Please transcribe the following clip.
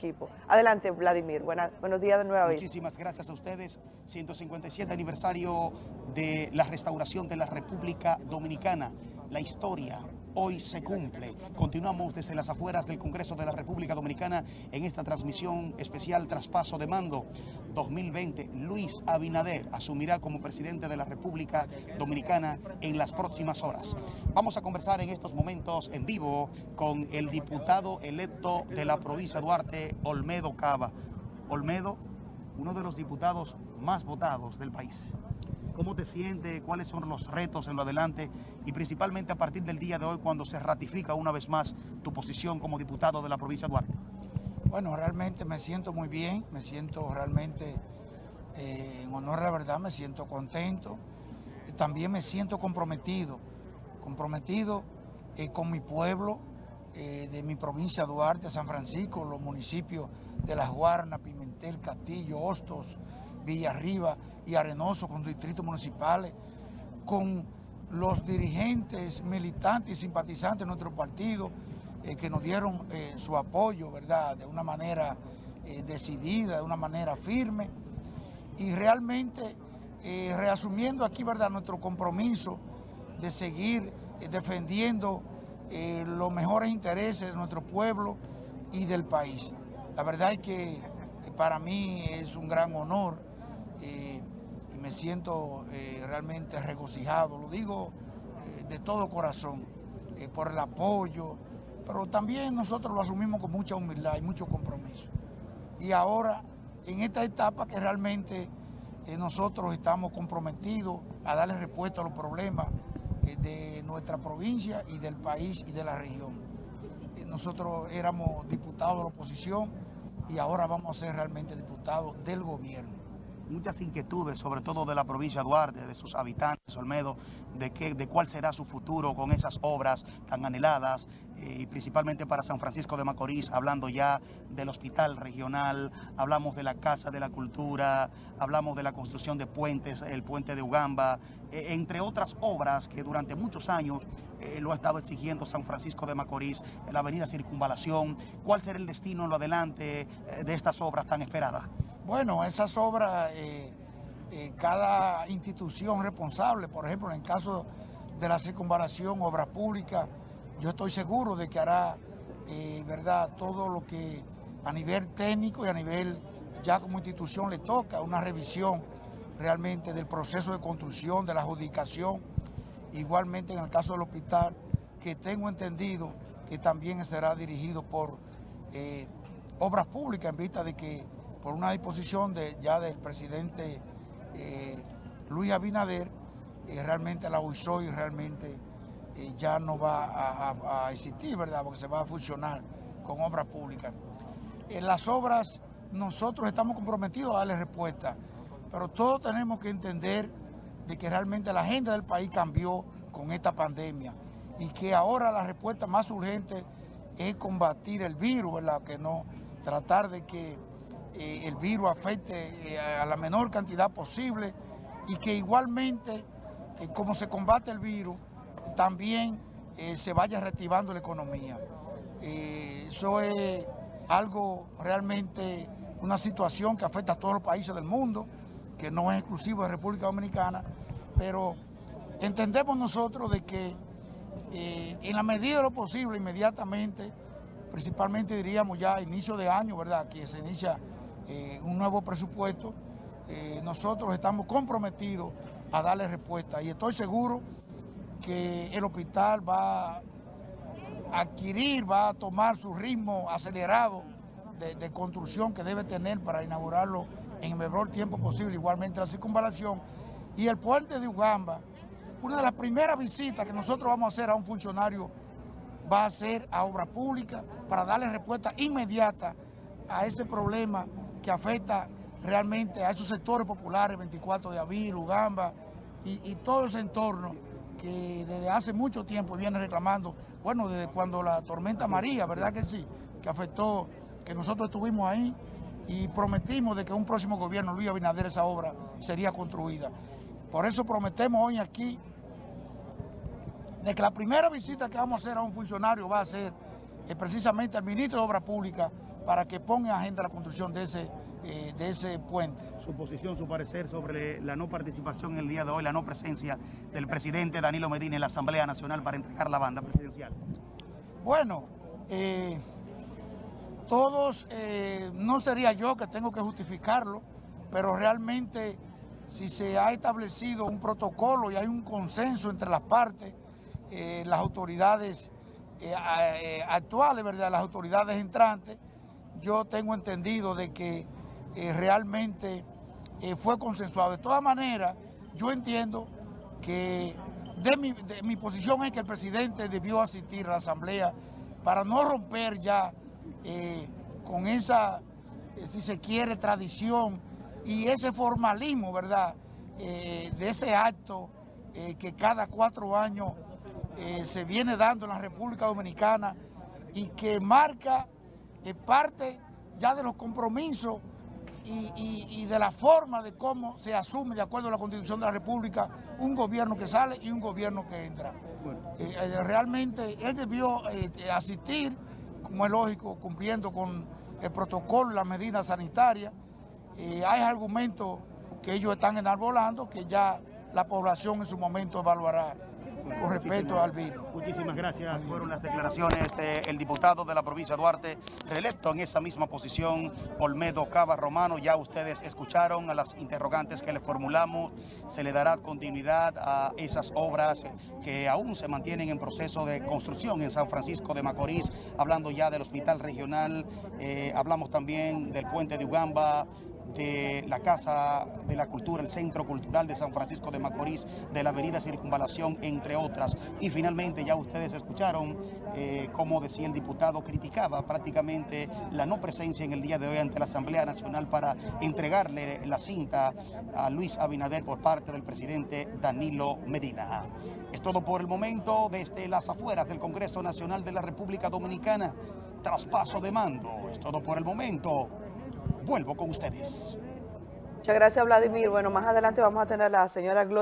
equipo. Adelante, Vladimir. buenos días de nuevo. Muchísimas gracias a ustedes. 157 aniversario de la restauración de la República Dominicana. La historia hoy se cumple. Continuamos desde las afueras del Congreso de la República Dominicana en esta transmisión especial Traspaso de Mando 2020. Luis Abinader asumirá como presidente de la República Dominicana en las próximas horas. Vamos a conversar en estos momentos en vivo con el diputado electo de la provincia de Duarte, Olmedo Cava. Olmedo, uno de los diputados más votados del país. ¿Cómo te sientes? ¿Cuáles son los retos en lo adelante? Y principalmente a partir del día de hoy, cuando se ratifica una vez más tu posición como diputado de la provincia de Duarte. Bueno, realmente me siento muy bien, me siento realmente, eh, en honor a la verdad, me siento contento. También me siento comprometido, comprometido eh, con mi pueblo, eh, de mi provincia Duarte, San Francisco, los municipios de Las Guarnas, Pimentel, Castillo, Hostos, Villarriba y Arenoso con distritos municipales, con los dirigentes, militantes y simpatizantes de nuestro partido eh, que nos dieron eh, su apoyo, ¿verdad?, de una manera eh, decidida, de una manera firme y realmente reasumiendo aquí, ¿verdad?, nuestro compromiso de seguir defendiendo los mejores intereses de nuestro pueblo y del país. La verdad es que para mí es un gran honor me siento eh, realmente regocijado, lo digo eh, de todo corazón, eh, por el apoyo, pero también nosotros lo asumimos con mucha humildad y mucho compromiso. Y ahora, en esta etapa que realmente nosotros estamos comprometidos a darle respuesta a los problemas de nuestra provincia y del país y de la región. nosotros éramos diputados de la oposición y ahora vamos a ser realmente diputados del gobierno muchas inquietudes, sobre todo de la provincia de Duarte, de sus habitantes, Olmedo, de, qué, de cuál será su futuro con esas obras tan anheladas, eh, y principalmente para San Francisco de Macorís, hablando ya del hospital regional, hablamos de la Casa de la Cultura, hablamos de la construcción de puentes, el puente de Ugamba, eh, entre otras obras que durante muchos años eh, lo ha estado exigiendo San Francisco de Macorís, la avenida Circunvalación. ¿Cuál será el destino en lo adelante de estas obras tan esperadas? Bueno, esas obras, eh, eh, cada institución responsable, por ejemplo, en el caso de la circunvalación, obras públicas, yo estoy seguro de que hará, eh, ¿verdad?, todo lo que a nivel técnico y a nivel ya como institución le toca, una revisión realmente del proceso de construcción, de la adjudicación, igualmente en el caso del hospital, que tengo entendido que también será dirigido por obras públicas en vista de que por una disposición de, ya del presidente eh, Luis Abinader, eh, realmente la UISOI realmente eh, ya no va a, existir, ¿verdad? Porque se va a funcionar con obras públicas. En las obras nosotros estamos comprometidos a darle respuesta, pero todos tenemos que entender de que realmente la agenda del país cambió con esta pandemia y que ahora la respuesta más urgente es combatir el virus, ¿verdad? Que no tratar de que eh, el virus afecte eh, a la menor cantidad posible y que igualmente, eh, como se combate el virus, también se vaya reactivando la economía. eso es algo realmente, una situación que afecta a todos los países del mundo, que no es exclusivo de República Dominicana, pero entendemos nosotros de que en la medida de lo posible, inmediatamente, principalmente diríamos ya a inicio de año, ¿verdad? Que se inicia eh, un nuevo presupuesto, eh, nosotros estamos comprometidos a darle respuesta y estoy seguro que el hospital va a adquirir, va a tomar su ritmo acelerado de, construcción que debe tener para inaugurarlo en el mejor tiempo posible, igualmente la circunvalación y el puente de Ugamba. Una de las primeras visitas que nosotros vamos a hacer a un funcionario va a ser a obra pública para darle respuesta inmediata a ese problema que afecta realmente a esos sectores populares, 24 de abril, Ugamba y, todo ese entorno que desde hace mucho tiempo viene reclamando, bueno, desde cuando la tormenta María, ¿verdad que sí? Que afectó, que nosotros estuvimos ahí y prometimos de que un próximo gobierno, Luis Abinader, esa obra sería construida. Por eso prometemos hoy aquí de que la primera visita que vamos a hacer a un funcionario va a ser eh, precisamente al ministro de Obras Públicas para que ponga en agenda la construcción de ese, eh, de ese puente. Su posición, su parecer sobre la no participación el día de hoy, la no presencia del presidente Danilo Medina en la Asamblea Nacional para entregar la banda presidencial. Bueno, eh, todos, eh, no sería yo que tengo que justificarlo, pero realmente si se ha establecido un protocolo y hay un consenso entre las partes, las autoridades actuales, ¿verdad? las autoridades entrantes, yo tengo entendido de que eh, realmente eh, fue consensuado. De todas maneras, yo entiendo que mi, posición es que el presidente debió asistir a la asamblea para no romper ya eh, con esa, si se quiere, tradición y ese formalismo, ¿verdad?, de ese acto que cada cuatro años se viene dando en la República Dominicana y que marca eh, parte ya de los compromisos y, y- y de la forma de cómo se asume, de acuerdo a la Constitución de la República, un gobierno que sale y un gobierno que entra. Eh, eh, realmente él debió eh, asistir, como es lógico, cumpliendo con el protocolo y las medidas sanitarias. Hay argumentos que ellos están enarbolando que ya la población en su momento evaluará con respecto al virus. Muchísimas gracias. Fueron las declaraciones del diputado de la provincia de Duarte, reelecto en esa misma posición, Olmedo Cava Romano. Ya ustedes escucharon a las interrogantes que le formulamos. Se le dará continuidad a esas obras que aún se mantienen en proceso de construcción en San Francisco de Macorís, hablando ya del hospital regional. eh, hablamos también del puente de Ugamba, de la Casa de la Cultura, el Centro Cultural de San Francisco de Macorís, de la Avenida Circunvalación, entre otras. Y finalmente ya ustedes escucharon eh, cómo decía el diputado, criticaba prácticamente la no presencia en el día de hoy ante la Asamblea Nacional para entregarle la cinta a Luis Abinader por parte del presidente Danilo Medina. Es todo por el momento desde las afueras del Congreso Nacional de la República Dominicana. Traspaso de mando. Es todo por el momento. Vuelvo con ustedes. Muchas gracias, Vladimir. Bueno, más adelante vamos a tener a la señora Gloria.